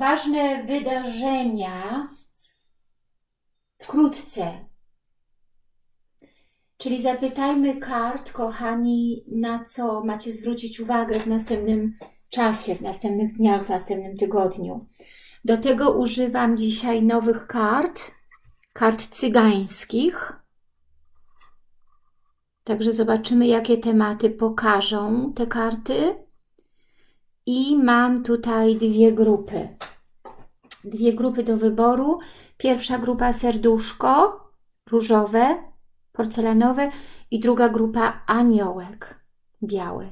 ważne wydarzenia wkrótce. Czyli zapytajmy kart, kochani, na co macie zwrócić uwagę w następnym czasie, w następnych dniach, w następnym tygodniu. Do tego używam dzisiaj nowych kart, kart cygańskich. Także zobaczymy, jakie tematy pokażą te karty. I mam tutaj dwie grupy. Dwie grupy do wyboru. Pierwsza grupa serduszko, różowe, porcelanowe i druga grupa aniołek, biały.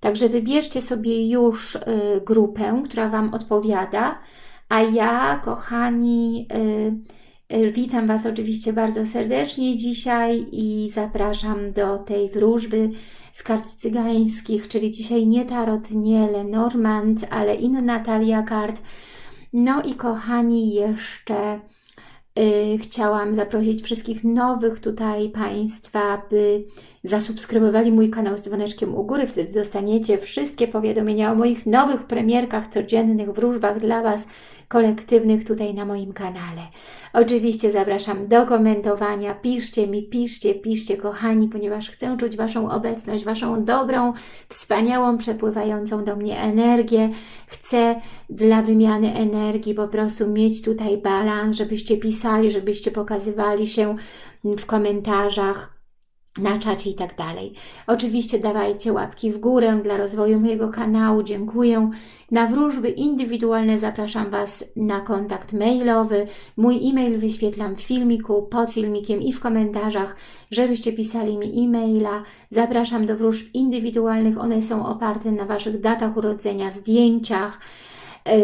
Także wybierzcie sobie już y, grupę, która Wam odpowiada, a ja, kochani, y, witam Was oczywiście bardzo serdecznie dzisiaj i zapraszam do tej wróżby z kart cygańskich, czyli dzisiaj nie Tarot, nie Lenormand, ale inna talia kart. No i kochani, jeszcze Y, chciałam zaprosić wszystkich nowych tutaj Państwa, by zasubskrybowali mój kanał z dzwoneczkiem u góry. Wtedy dostaniecie wszystkie powiadomienia o moich nowych premierkach, codziennych wróżbach dla Was, kolektywnych tutaj na moim kanale. Oczywiście zapraszam do komentowania. Piszcie mi, piszcie, piszcie kochani, ponieważ chcę czuć Waszą obecność, Waszą dobrą, wspaniałą, przepływającą do mnie energię. Chcę dla wymiany energii po prostu mieć tutaj balans, żebyście pisali, żebyście pokazywali się w komentarzach na czacie i tak dalej. Oczywiście dawajcie łapki w górę dla rozwoju mojego kanału, dziękuję. Na wróżby indywidualne zapraszam Was na kontakt mailowy. Mój e-mail wyświetlam w filmiku, pod filmikiem i w komentarzach, żebyście pisali mi e-maila. Zapraszam do wróżb indywidualnych, one są oparte na Waszych datach urodzenia, zdjęciach,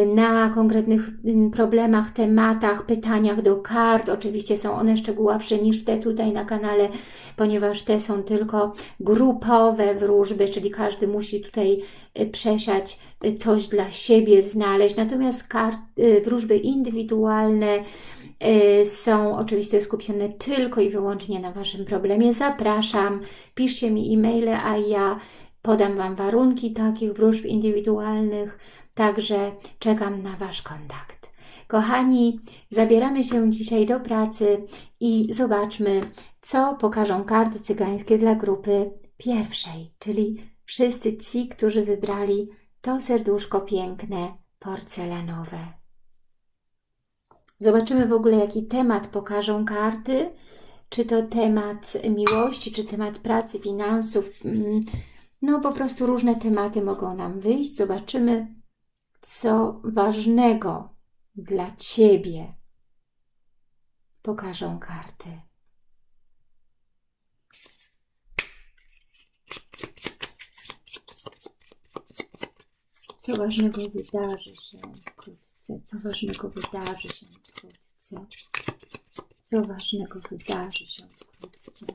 na konkretnych problemach, tematach, pytaniach do kart. Oczywiście są one szczegółowsze niż te tutaj na kanale, ponieważ te są tylko grupowe wróżby, czyli każdy musi tutaj e, przesiać e, coś dla siebie, znaleźć. Natomiast kart, wróżby indywidualne są oczywiście skupione tylko i wyłącznie na Waszym problemie. Zapraszam, piszcie mi e-maile, a ja podam Wam warunki takich wróżb indywidualnych, Także czekam na Wasz kontakt. Kochani, zabieramy się dzisiaj do pracy i zobaczmy, co pokażą karty cygańskie dla grupy pierwszej, czyli wszyscy ci, którzy wybrali to serduszko piękne, porcelanowe. Zobaczymy w ogóle, jaki temat pokażą karty, czy to temat miłości, czy temat pracy, finansów, mm, no po prostu różne tematy mogą nam wyjść. Zobaczymy, co ważnego dla Ciebie pokażą karty. Co ważnego wydarzy się wkrótce? Co ważnego wydarzy się wkrótce? Co ważnego wydarzy się wkrótce?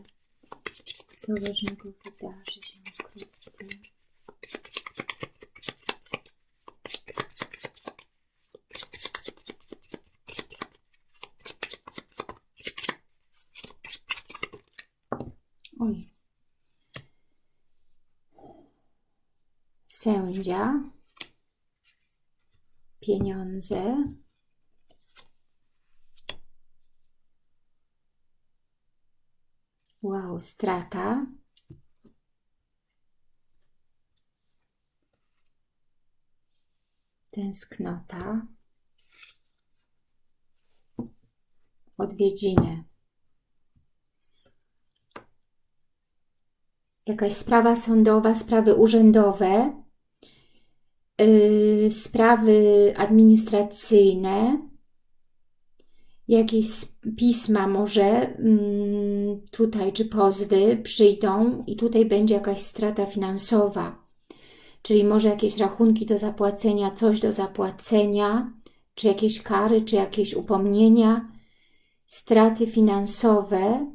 Co ważnego wydarzy się wkrótce? Oj. Sędzia. Pieniądze. Wow, strata. Tęsknota. Odwiedziny. Jakaś sprawa sądowa, sprawy urzędowe, yy, sprawy administracyjne, jakieś pisma może yy, tutaj, czy pozwy przyjdą i tutaj będzie jakaś strata finansowa, czyli może jakieś rachunki do zapłacenia, coś do zapłacenia, czy jakieś kary, czy jakieś upomnienia, straty finansowe,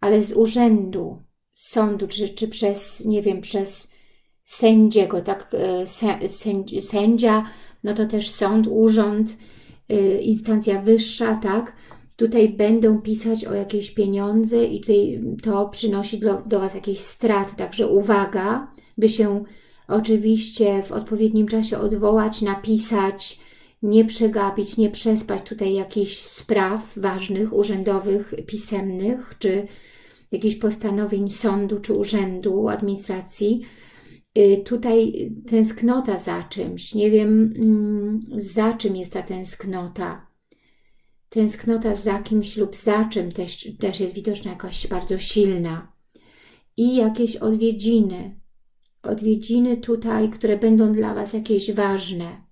ale z urzędu, sądu, czy, czy przez, nie wiem, przez sędziego, tak, e, sędzia, no to też sąd, urząd, e, instancja wyższa, tak, tutaj będą pisać o jakieś pieniądze i tutaj to przynosi do, do Was jakieś straty, także uwaga, by się oczywiście w odpowiednim czasie odwołać, napisać, nie przegapić, nie przespać tutaj jakichś spraw ważnych, urzędowych, pisemnych, czy jakichś postanowień sądu, czy urzędu, administracji. Y, tutaj tęsknota za czymś, nie wiem mm, za czym jest ta tęsknota. Tęsknota za kimś lub za czym też, też jest widoczna jakaś bardzo silna. I jakieś odwiedziny, odwiedziny tutaj, które będą dla Was jakieś ważne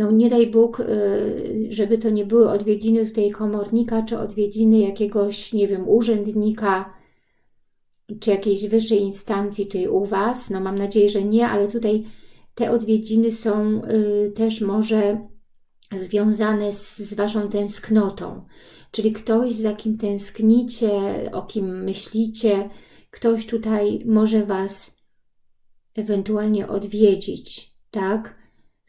no nie daj Bóg, y, żeby to nie były odwiedziny tutaj komornika, czy odwiedziny jakiegoś, nie wiem, urzędnika, czy jakiejś wyższej instancji tutaj u Was. No mam nadzieję, że nie, ale tutaj te odwiedziny są y, też może związane z, z Waszą tęsknotą. Czyli ktoś, za kim tęsknicie, o kim myślicie, ktoś tutaj może Was ewentualnie odwiedzić, tak?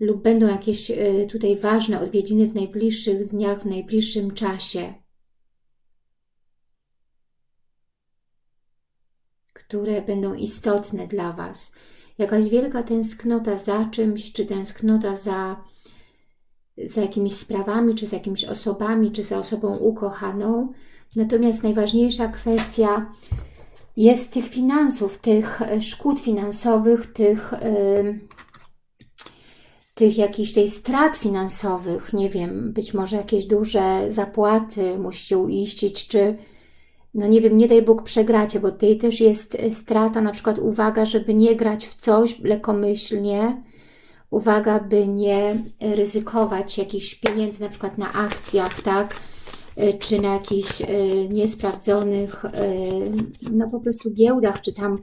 Lub będą jakieś e, tutaj ważne odwiedziny w najbliższych dniach, w najbliższym czasie, które będą istotne dla Was. Jakaś wielka tęsknota za czymś, czy tęsknota za, za jakimiś sprawami, czy z jakimiś osobami, czy za osobą ukochaną. Natomiast najważniejsza kwestia jest tych finansów, tych e, szkód finansowych, tych... Yy, tych jakichś tutaj strat finansowych, nie wiem, być może jakieś duże zapłaty musicie uiścić, czy no nie wiem, nie daj Bóg przegracie, bo tutaj też jest strata, na przykład uwaga, żeby nie grać w coś lekomyślnie, uwaga, by nie ryzykować jakichś pieniędzy, na przykład na akcjach, tak, czy na jakichś e, niesprawdzonych, e, no po prostu giełdach, czy tam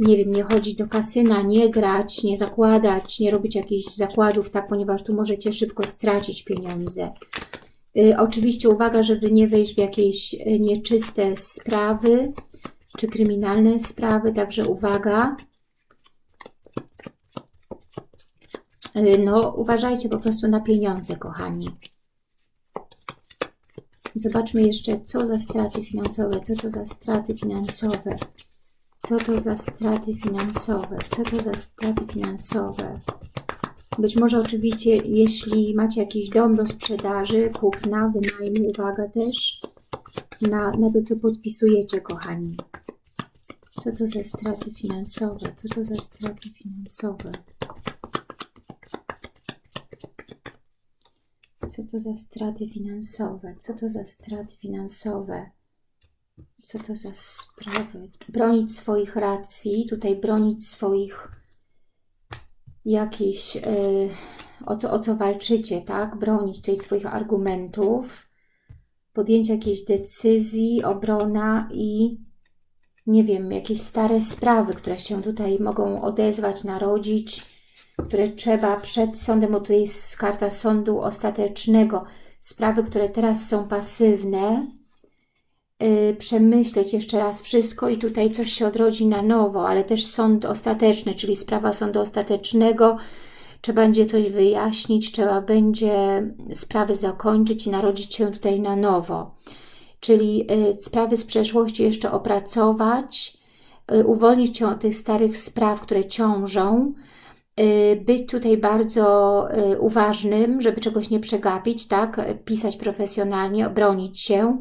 nie wiem, nie chodzić do kasyna, nie grać, nie zakładać, nie robić jakichś zakładów, tak, ponieważ tu możecie szybko stracić pieniądze. Y, oczywiście uwaga, żeby nie wejść w jakieś y, nieczyste sprawy, czy kryminalne sprawy, także uwaga. No, uważajcie po prostu na pieniądze, kochani. Zobaczmy jeszcze, co za straty finansowe, co to za straty finansowe. Co to za straty finansowe? Co to za straty finansowe? Być może oczywiście, jeśli macie jakiś dom do sprzedaży, kupna, wynajmu, uwaga też na, na to, co podpisujecie, kochani. Co to za straty finansowe? Co to za straty finansowe? Co to za straty finansowe? Co to za straty finansowe? Co to za sprawy? Bronić swoich racji, tutaj bronić swoich jakichś, yy, o, to, o co walczycie, tak? Bronić tutaj swoich argumentów, podjęcie jakiejś decyzji, obrona i nie wiem, jakieś stare sprawy, które się tutaj mogą odezwać, narodzić, które trzeba przed sądem, bo tutaj jest karta sądu ostatecznego, sprawy, które teraz są pasywne, przemyśleć jeszcze raz wszystko i tutaj coś się odrodzi na nowo, ale też sąd ostateczny, czyli sprawa sądu ostatecznego, trzeba będzie coś wyjaśnić, trzeba będzie sprawy zakończyć i narodzić się tutaj na nowo. Czyli y, sprawy z przeszłości jeszcze opracować, y, uwolnić się od tych starych spraw, które ciążą, być tutaj bardzo uważnym, żeby czegoś nie przegapić, tak? Pisać profesjonalnie, obronić się,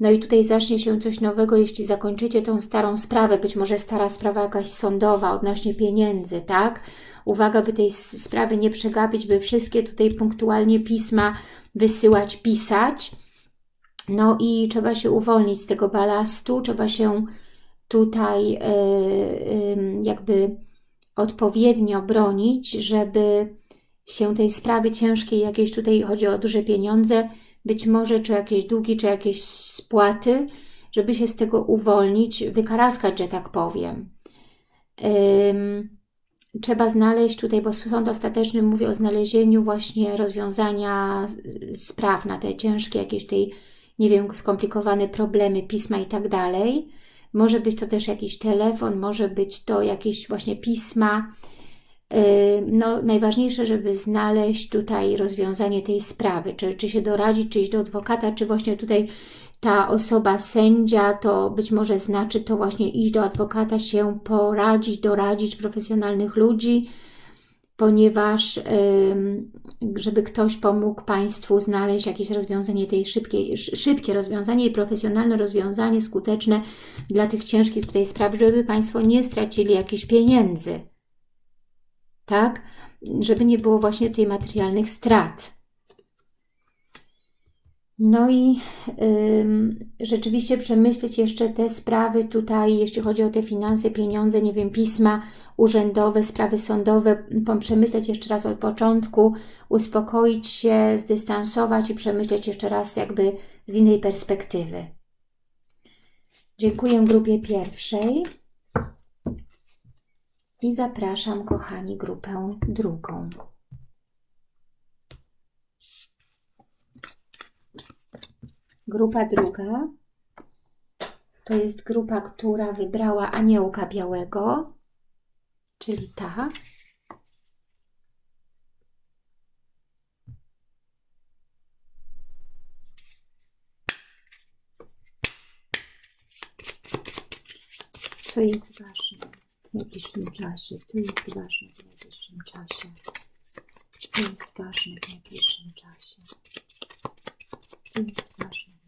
no i tutaj zacznie się coś nowego, jeśli zakończycie tą starą sprawę, być może stara sprawa jakaś sądowa odnośnie pieniędzy, tak? Uwaga, by tej sprawy nie przegapić, by wszystkie tutaj punktualnie pisma wysyłać, pisać. No i trzeba się uwolnić z tego balastu, trzeba się tutaj yy, yy, jakby odpowiednio bronić, żeby się tej sprawy ciężkiej, jakieś tutaj chodzi o duże pieniądze, być może czy jakieś długi, czy jakieś spłaty, żeby się z tego uwolnić, wykaraskać, że tak powiem. trzeba znaleźć tutaj, bo sąd ostateczny mówi o znalezieniu właśnie rozwiązania spraw na te ciężkie jakieś tutaj, nie wiem, skomplikowane problemy, pisma i tak dalej. Może być to też jakiś telefon, może być to jakieś właśnie pisma, no, najważniejsze, żeby znaleźć tutaj rozwiązanie tej sprawy, czy, czy się doradzić, czy iść do adwokata, czy właśnie tutaj ta osoba sędzia, to być może znaczy to właśnie iść do adwokata, się poradzić, doradzić profesjonalnych ludzi, ponieważ żeby ktoś pomógł Państwu znaleźć jakieś rozwiązanie tej szybkiej, szybkie rozwiązanie i profesjonalne rozwiązanie, skuteczne dla tych ciężkich tutaj spraw, żeby Państwo nie stracili jakichś pieniędzy. Tak? Żeby nie było właśnie tutaj materialnych strat. No i rzeczywiście przemyśleć jeszcze te sprawy tutaj, jeśli chodzi o te finanse, pieniądze, nie wiem, pisma urzędowe, sprawy sądowe, przemyśleć jeszcze raz od początku, uspokoić się, zdystansować i przemyśleć jeszcze raz jakby z innej perspektywy. Dziękuję grupie pierwszej i zapraszam, kochani, grupę drugą. Grupa druga to jest grupa, która wybrała aniołka białego, czyli ta. Co jest ważne najbliższym czasie? Co jest ważne w najbliższym czasie? Co jest ważne w najbliższym czasie? Co jest ważne?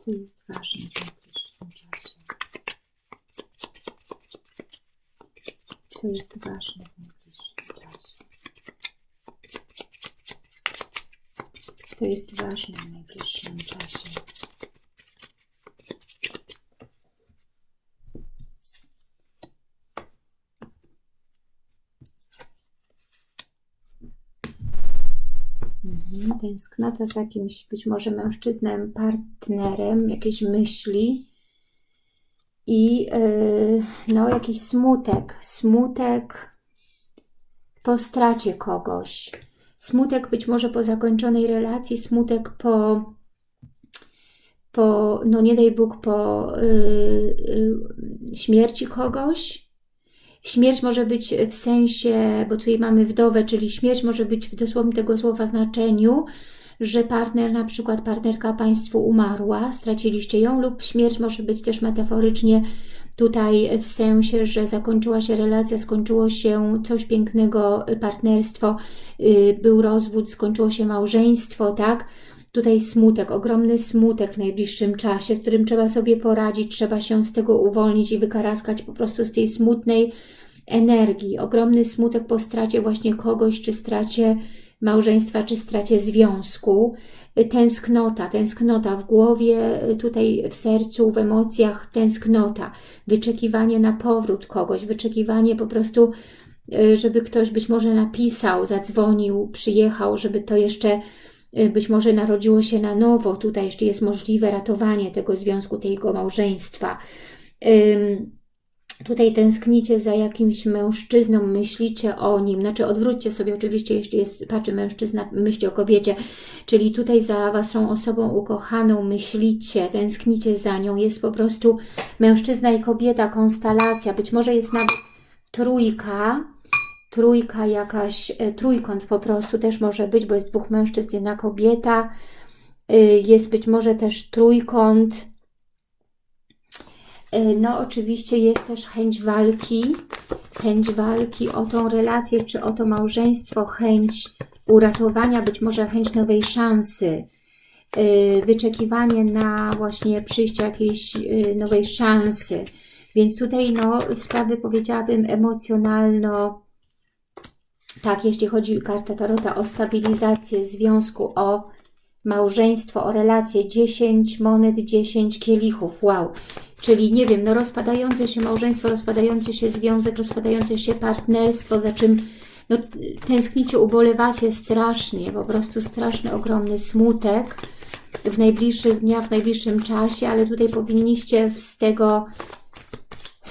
co jest ważne w najbliższym czasie. Co jest ważne w najbliższym czasie. Co jest ważne w najbliższym czasie. Mhm, tęsknota za jakimś być może mężczyznem, partnerem, jakieś myśli i yy, no jakiś smutek, smutek po stracie kogoś, smutek być może po zakończonej relacji, smutek po, po no nie daj Bóg, po yy, yy, śmierci kogoś, Śmierć może być w sensie, bo tutaj mamy wdowę, czyli śmierć może być w dosłownym tego słowa znaczeniu, że partner, na przykład partnerka Państwu umarła, straciliście ją lub śmierć może być też metaforycznie tutaj w sensie, że zakończyła się relacja, skończyło się coś pięknego, partnerstwo, y, był rozwód, skończyło się małżeństwo, tak? Tutaj smutek, ogromny smutek w najbliższym czasie, z którym trzeba sobie poradzić, trzeba się z tego uwolnić i wykaraskać po prostu z tej smutnej energii. Ogromny smutek po stracie właśnie kogoś, czy stracie małżeństwa, czy stracie związku. Tęsknota, tęsknota w głowie, tutaj w sercu, w emocjach, tęsknota. Wyczekiwanie na powrót kogoś, wyczekiwanie po prostu, y, żeby ktoś być może napisał, zadzwonił, przyjechał, żeby to jeszcze Y, być może narodziło się na nowo, tutaj jeszcze jest możliwe ratowanie tego związku, tego małżeństwa. Tutaj tęsknicie za jakimś mężczyzną, myślicie o nim, znaczy odwróćcie sobie oczywiście, jeśli jest, patrzy mężczyzna, myśli o kobiecie, czyli tutaj za Waszą osobą ukochaną myślicie, tęsknicie za nią, jest po prostu mężczyzna i kobieta, konstelacja, być może jest nawet trójka, trójka jakaś, e, trójkąt po prostu też może być, bo jest dwóch mężczyzn, jedna kobieta. E, jest być może też trójkąt. E, no oczywiście jest też chęć walki, chęć walki o tą relację, czy o to małżeństwo, chęć uratowania, być może chęć nowej szansy, wyczekiwanie na właśnie przyjście jakiejś nowej szansy. Więc tutaj no, sprawy powiedziałabym emocjonalno tak, jeśli chodzi karta Tarota o stabilizację związku, o małżeństwo, o relacje, 10 monet, 10 kielichów, wow. Czyli nie wiem, no rozpadające się małżeństwo, rozpadający się związek, rozpadające się partnerstwo, za czym no, tęsknicie, ubolewacie strasznie, po prostu straszny, ogromny smutek w najbliższych dniach, w najbliższym czasie, ale tutaj powinniście z tego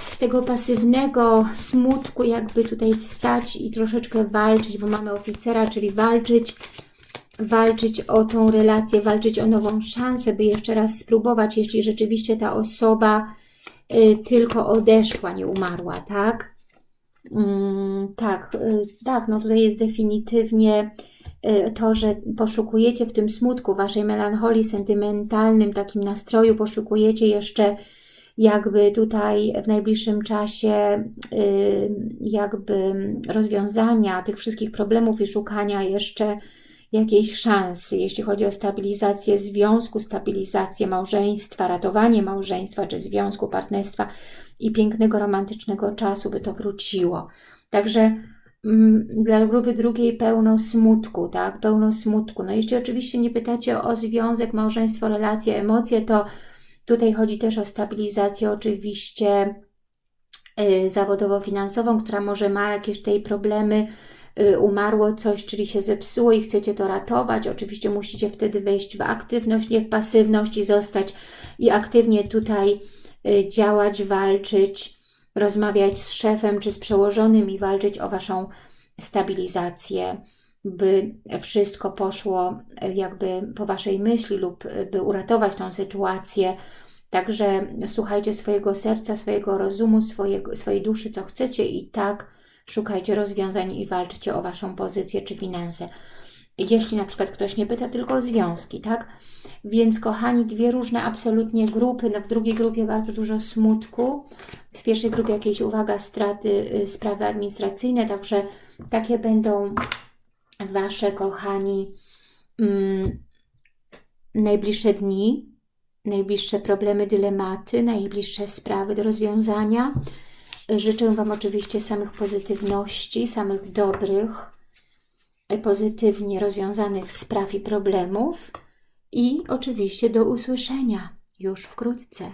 z tego pasywnego smutku jakby tutaj wstać i troszeczkę walczyć, bo mamy oficera, czyli walczyć, walczyć o tą relację, walczyć o nową szansę, by jeszcze raz spróbować, jeśli rzeczywiście ta osoba y, tylko odeszła, nie umarła, tak? Mm, tak, y, tak, no tutaj jest definitywnie y, to, że poszukujecie w tym smutku, waszej melancholii, sentymentalnym takim nastroju, poszukujecie jeszcze jakby tutaj w najbliższym czasie jakby rozwiązania tych wszystkich problemów i szukania jeszcze jakiejś szansy, jeśli chodzi o stabilizację związku, stabilizację małżeństwa, ratowanie małżeństwa czy związku, partnerstwa i pięknego, romantycznego czasu, by to wróciło. Także mm, dla grupy drugiej pełno smutku, tak? Pełno smutku. No jeśli oczywiście nie pytacie o związek, małżeństwo, relacje, emocje, to tutaj chodzi też o stabilizację oczywiście yy, zawodowo-finansową, która może ma jakieś tutaj problemy, umarło coś, czyli się zepsuło i chcecie to ratować. Oczywiście musicie wtedy wejść w aktywność, nie w pasywność i zostać i aktywnie tutaj yy, działać, walczyć, rozmawiać z szefem czy z przełożonym i walczyć o Waszą stabilizację, by wszystko poszło e, jakby po Waszej myśli lub by uratować tą sytuację. Także słuchajcie swojego serca, swojego rozumu, swojego, swojej duszy, co chcecie i tak szukajcie rozwiązań i walczcie o Waszą pozycję czy finanse. Jeśli na przykład ktoś nie pyta tylko o związki, tak? Więc kochani, dwie różne absolutnie grupy. No w drugiej grupie bardzo dużo smutku, w pierwszej grupie jakieś, uwaga, straty, y, sprawy administracyjne, także takie będą Wasze, kochani, mm, najbliższe dni, najbliższe problemy, dylematy, najbliższe sprawy do rozwiązania. Życzę Wam oczywiście samych pozytywności, samych dobrych, pozytywnie rozwiązanych spraw i problemów i oczywiście do usłyszenia już wkrótce.